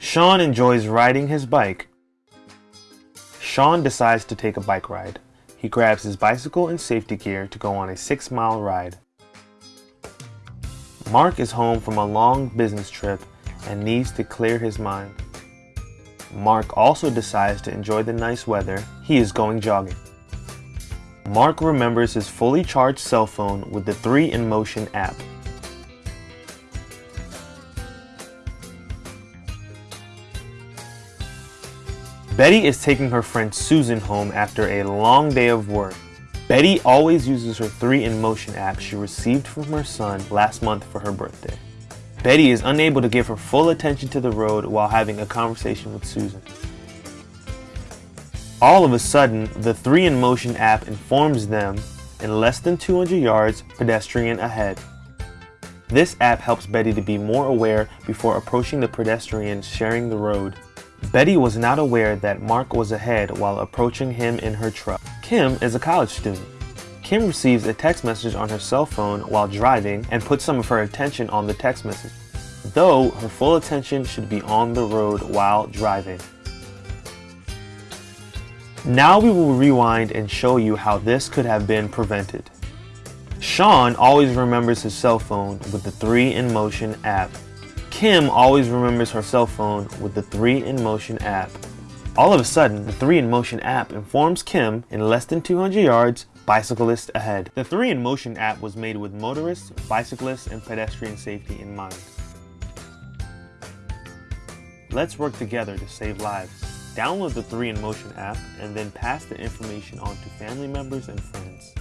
Sean enjoys riding his bike. Sean decides to take a bike ride. He grabs his bicycle and safety gear to go on a six mile ride. Mark is home from a long business trip and needs to clear his mind. Mark also decides to enjoy the nice weather. He is going jogging. Mark remembers his fully charged cell phone with the 3 in Motion app. Betty is taking her friend Susan home after a long day of work. Betty always uses her 3 in Motion app she received from her son last month for her birthday. Betty is unable to give her full attention to the road while having a conversation with Susan. All of a sudden, the 3 in Motion app informs them in less than 200 yards, pedestrian ahead. This app helps Betty to be more aware before approaching the pedestrians sharing the road. Betty was not aware that Mark was ahead while approaching him in her truck. Kim is a college student. Kim receives a text message on her cell phone while driving and puts some of her attention on the text message, though her full attention should be on the road while driving. Now we will rewind and show you how this could have been prevented. Sean always remembers his cell phone with the 3 in Motion app. Kim always remembers her cell phone with the 3 in Motion app. All of a sudden, the 3 in Motion app informs Kim in less than 200 yards bicyclist ahead. The 3 in Motion app was made with motorists, bicyclists, and pedestrian safety in mind. Let's work together to save lives. Download the 3 in Motion app and then pass the information on to family members and friends.